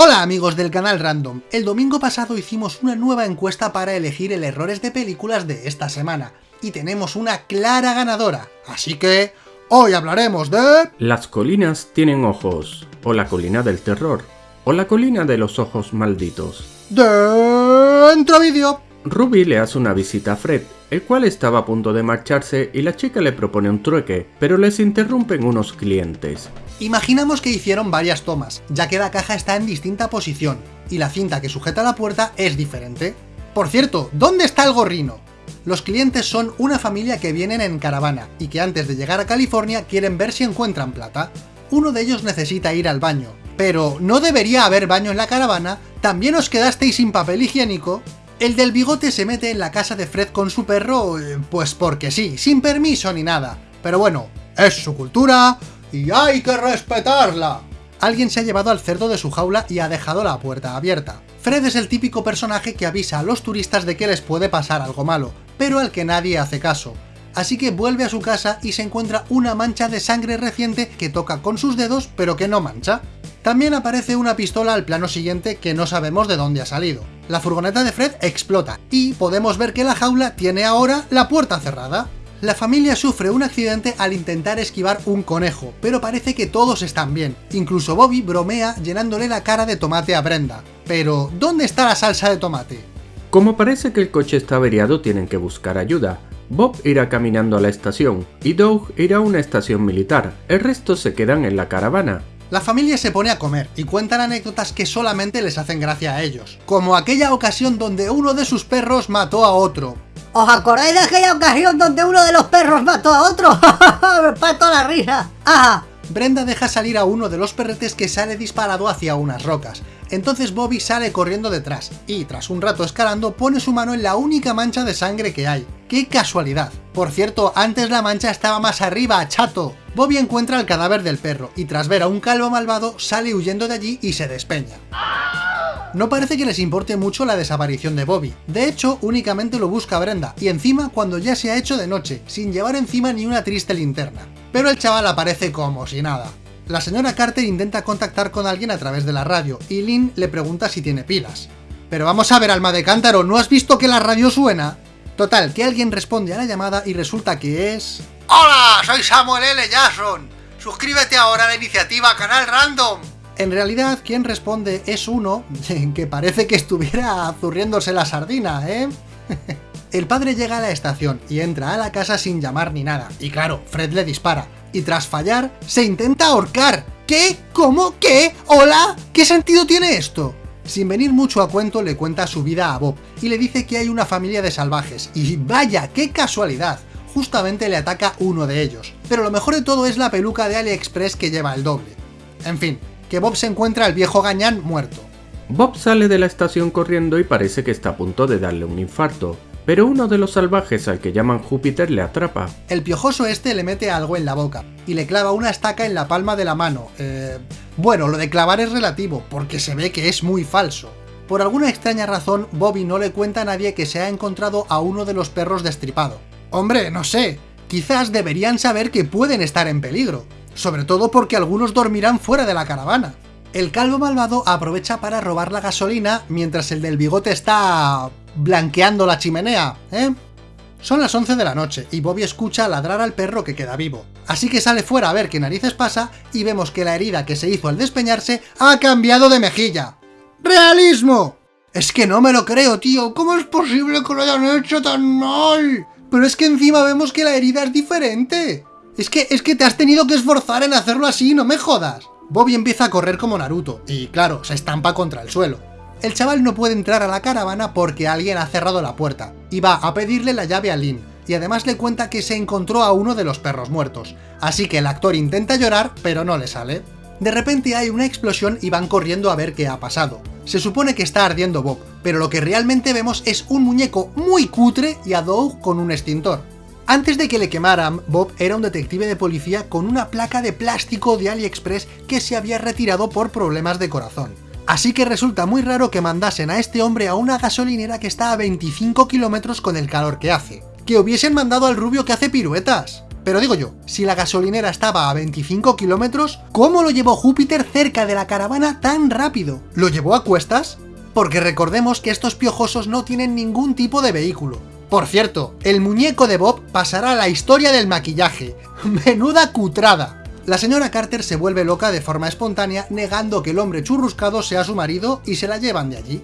Hola amigos del canal Random, el domingo pasado hicimos una nueva encuesta para elegir el errores de películas de esta semana, y tenemos una clara ganadora, así que hoy hablaremos de... Las colinas tienen ojos, o la colina del terror, o la colina de los ojos malditos. Dentro vídeo. Ruby le hace una visita a Fred, el cual estaba a punto de marcharse y la chica le propone un trueque, pero les interrumpen unos clientes. Imaginamos que hicieron varias tomas, ya que la caja está en distinta posición, y la cinta que sujeta la puerta es diferente. Por cierto, ¿dónde está el gorrino? Los clientes son una familia que vienen en caravana, y que antes de llegar a California quieren ver si encuentran plata. Uno de ellos necesita ir al baño, pero ¿no debería haber baño en la caravana? ¿También os quedasteis sin papel higiénico? El del bigote se mete en la casa de Fred con su perro, eh, pues porque sí, sin permiso ni nada. Pero bueno, es su cultura, y hay que respetarla. Alguien se ha llevado al cerdo de su jaula y ha dejado la puerta abierta. Fred es el típico personaje que avisa a los turistas de que les puede pasar algo malo, pero al que nadie hace caso. Así que vuelve a su casa y se encuentra una mancha de sangre reciente que toca con sus dedos pero que no mancha. También aparece una pistola al plano siguiente que no sabemos de dónde ha salido. La furgoneta de Fred explota y podemos ver que la jaula tiene ahora la puerta cerrada. La familia sufre un accidente al intentar esquivar un conejo, pero parece que todos están bien. Incluso Bobby bromea llenándole la cara de tomate a Brenda. Pero, ¿dónde está la salsa de tomate? Como parece que el coche está averiado tienen que buscar ayuda. Bob irá caminando a la estación, y Doug irá a una estación militar, el resto se quedan en la caravana. La familia se pone a comer y cuentan anécdotas que solamente les hacen gracia a ellos, como aquella ocasión donde uno de sus perros mató a otro, ¿Os acordáis de aquella ocasión donde uno de los perros mató a otro? Me parto la risa. Ajá. Brenda deja salir a uno de los perretes que sale disparado hacia unas rocas. Entonces Bobby sale corriendo detrás, y tras un rato escalando pone su mano en la única mancha de sangre que hay. ¡Qué casualidad! Por cierto, antes la mancha estaba más arriba, chato. Bobby encuentra el cadáver del perro, y tras ver a un calvo malvado, sale huyendo de allí y se despeña. No parece que les importe mucho la desaparición de Bobby. De hecho, únicamente lo busca Brenda, y encima cuando ya se ha hecho de noche, sin llevar encima ni una triste linterna. Pero el chaval aparece como si nada. La señora Carter intenta contactar con alguien a través de la radio, y Lynn le pregunta si tiene pilas. Pero vamos a ver, alma de cántaro, ¿no has visto que la radio suena? Total, que alguien responde a la llamada y resulta que es... ¡Hola! Soy Samuel L. Jackson. Suscríbete ahora a la iniciativa Canal Random. En realidad, quien responde es uno que parece que estuviera zurriéndose la sardina, ¿eh? El padre llega a la estación y entra a la casa sin llamar ni nada. Y claro, Fred le dispara. Y tras fallar, se intenta ahorcar. ¿Qué? ¿Cómo? ¿Qué? ¿Hola? ¿Qué sentido tiene esto? Sin venir mucho a cuento, le cuenta su vida a Bob, y le dice que hay una familia de salvajes, y vaya, qué casualidad, justamente le ataca uno de ellos. Pero lo mejor de todo es la peluca de AliExpress que lleva el doble. En fin, que Bob se encuentra al viejo gañán muerto. Bob sale de la estación corriendo y parece que está a punto de darle un infarto, pero uno de los salvajes al que llaman Júpiter le atrapa. El piojoso este le mete algo en la boca, y le clava una estaca en la palma de la mano. Eh, bueno, lo de clavar es relativo, porque se ve que es muy falso. Por alguna extraña razón, Bobby no le cuenta a nadie que se ha encontrado a uno de los perros destripado. Hombre, no sé, quizás deberían saber que pueden estar en peligro sobre todo porque algunos dormirán fuera de la caravana. El calvo malvado aprovecha para robar la gasolina mientras el del bigote está... blanqueando la chimenea, ¿eh? Son las 11 de la noche y Bobby escucha ladrar al perro que queda vivo. Así que sale fuera a ver qué narices pasa y vemos que la herida que se hizo al despeñarse ha cambiado de mejilla. ¡Realismo! Es que no me lo creo, tío. ¿Cómo es posible que lo hayan hecho tan mal? Pero es que encima vemos que la herida es diferente. Es que, es que te has tenido que esforzar en hacerlo así, no me jodas. Bobby empieza a correr como Naruto, y claro, se estampa contra el suelo. El chaval no puede entrar a la caravana porque alguien ha cerrado la puerta, y va a pedirle la llave a Lynn, y además le cuenta que se encontró a uno de los perros muertos. Así que el actor intenta llorar, pero no le sale. De repente hay una explosión y van corriendo a ver qué ha pasado. Se supone que está ardiendo Bob, pero lo que realmente vemos es un muñeco muy cutre y a Doug con un extintor. Antes de que le quemaran, Bob era un detective de policía con una placa de plástico de AliExpress que se había retirado por problemas de corazón. Así que resulta muy raro que mandasen a este hombre a una gasolinera que está a 25 kilómetros con el calor que hace. Que hubiesen mandado al rubio que hace piruetas. Pero digo yo, si la gasolinera estaba a 25 kilómetros, ¿cómo lo llevó Júpiter cerca de la caravana tan rápido? ¿Lo llevó a cuestas? Porque recordemos que estos piojosos no tienen ningún tipo de vehículo. Por cierto, el muñeco de Bob pasará a la historia del maquillaje. ¡Menuda cutrada! La señora Carter se vuelve loca de forma espontánea, negando que el hombre churruscado sea su marido y se la llevan de allí.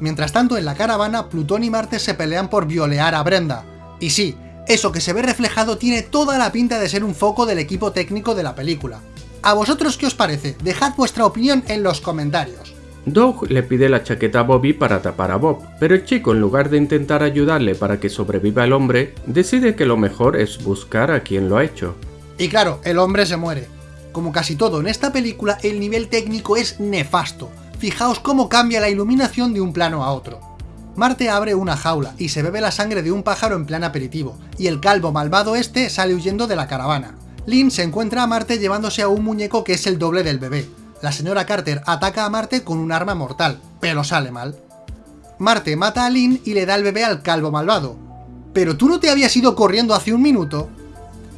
Mientras tanto, en la caravana, Plutón y Marte se pelean por violear a Brenda. Y sí, eso que se ve reflejado tiene toda la pinta de ser un foco del equipo técnico de la película. ¿A vosotros qué os parece? Dejad vuestra opinión en los comentarios. Doug le pide la chaqueta a Bobby para tapar a Bob, pero el chico en lugar de intentar ayudarle para que sobreviva el hombre, decide que lo mejor es buscar a quien lo ha hecho. Y claro, el hombre se muere. Como casi todo en esta película, el nivel técnico es nefasto. Fijaos cómo cambia la iluminación de un plano a otro. Marte abre una jaula y se bebe la sangre de un pájaro en plan aperitivo, y el calvo malvado este sale huyendo de la caravana. Lynn se encuentra a Marte llevándose a un muñeco que es el doble del bebé, la señora Carter ataca a Marte con un arma mortal, pero sale mal. Marte mata a Lynn y le da el bebé al calvo malvado. ¿Pero tú no te habías ido corriendo hace un minuto?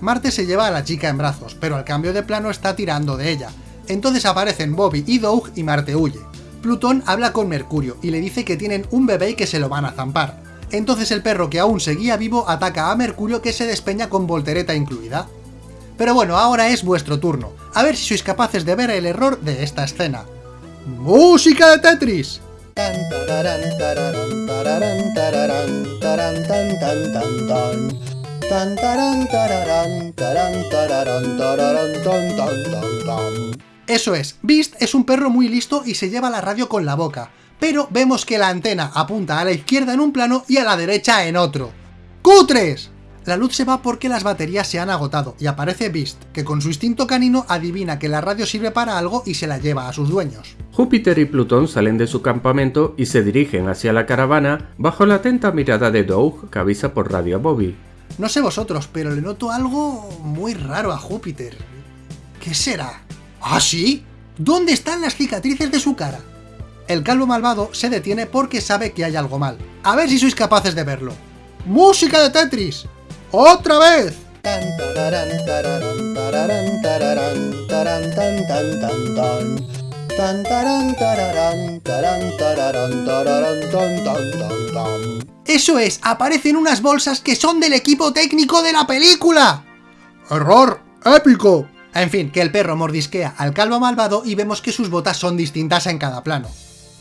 Marte se lleva a la chica en brazos, pero al cambio de plano está tirando de ella. Entonces aparecen Bobby y Doug y Marte huye. Plutón habla con Mercurio y le dice que tienen un bebé y que se lo van a zampar. Entonces el perro que aún seguía vivo ataca a Mercurio que se despeña con voltereta incluida. Pero bueno, ahora es vuestro turno. A ver si sois capaces de ver el error de esta escena. ¡Música de Tetris! Eso es, Beast es un perro muy listo y se lleva la radio con la boca, pero vemos que la antena apunta a la izquierda en un plano y a la derecha en otro. ¡Cutres! La luz se va porque las baterías se han agotado y aparece Beast, que con su instinto canino adivina que la radio sirve para algo y se la lleva a sus dueños. Júpiter y Plutón salen de su campamento y se dirigen hacia la caravana bajo la atenta mirada de Doug que avisa por radio a Bobby. No sé vosotros, pero le noto algo muy raro a Júpiter. ¿Qué será? ¿Ah, sí? ¿Dónde están las cicatrices de su cara? El calvo malvado se detiene porque sabe que hay algo mal. A ver si sois capaces de verlo. ¡Música de Tetris! ¡Otra vez! Eso es, aparecen unas bolsas que son del equipo técnico de la película. ¡Error! ¡Épico! En fin, que el perro mordisquea al calvo malvado y vemos que sus botas son distintas en cada plano.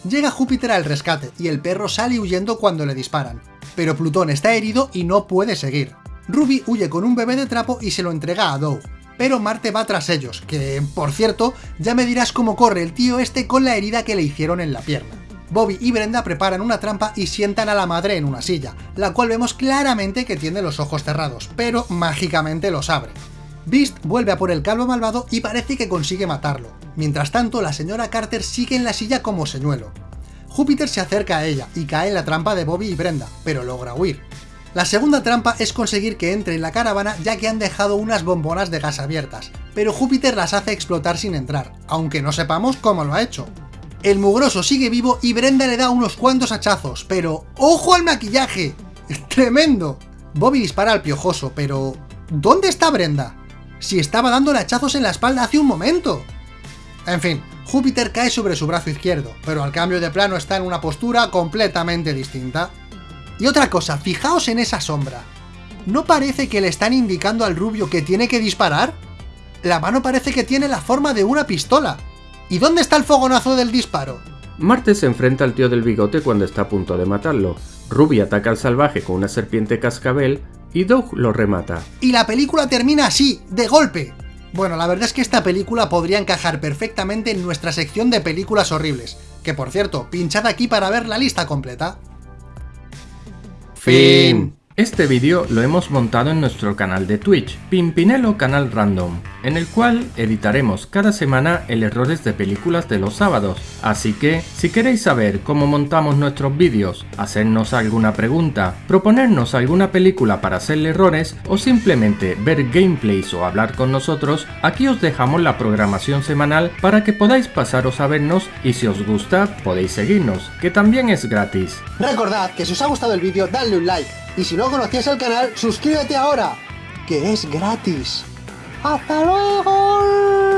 Llega Júpiter al rescate y el perro sale huyendo cuando le disparan, pero Plutón está herido y no puede seguir. Ruby huye con un bebé de trapo y se lo entrega a Doug, pero Marte va tras ellos, que, por cierto, ya me dirás cómo corre el tío este con la herida que le hicieron en la pierna. Bobby y Brenda preparan una trampa y sientan a la madre en una silla, la cual vemos claramente que tiene los ojos cerrados, pero mágicamente los abre. Beast vuelve a por el calvo malvado y parece que consigue matarlo. Mientras tanto, la señora Carter sigue en la silla como señuelo. Júpiter se acerca a ella y cae en la trampa de Bobby y Brenda, pero logra huir. La segunda trampa es conseguir que entre en la caravana ya que han dejado unas bombonas de gas abiertas, pero Júpiter las hace explotar sin entrar, aunque no sepamos cómo lo ha hecho. El mugroso sigue vivo y Brenda le da unos cuantos hachazos, pero ¡ojo al maquillaje! ¡Tremendo! Bobby dispara al piojoso, pero... ¿Dónde está Brenda? Si estaba dándole hachazos en la espalda hace un momento. En fin, Júpiter cae sobre su brazo izquierdo, pero al cambio de plano está en una postura completamente distinta. Y otra cosa, fijaos en esa sombra. ¿No parece que le están indicando al rubio que tiene que disparar? La mano parece que tiene la forma de una pistola. ¿Y dónde está el fogonazo del disparo? Marte se enfrenta al tío del bigote cuando está a punto de matarlo. Ruby ataca al salvaje con una serpiente cascabel y Doug lo remata. Y la película termina así, de golpe. Bueno, la verdad es que esta película podría encajar perfectamente en nuestra sección de películas horribles, que por cierto, pinchad aquí para ver la lista completa. Fin. Este vídeo lo hemos montado en nuestro canal de Twitch, Pimpinelo Canal Random, en el cual editaremos cada semana el errores de películas de los sábados. Así que, si queréis saber cómo montamos nuestros vídeos, hacernos alguna pregunta, proponernos alguna película para hacerle errores o simplemente ver gameplays o hablar con nosotros, aquí os dejamos la programación semanal para que podáis pasaros a vernos y si os gusta podéis seguirnos, que también es gratis. Recordad que si os ha gustado el vídeo, dadle un like y si no conocías el canal, suscríbete ahora, que es gratis. ¡Hasta luego!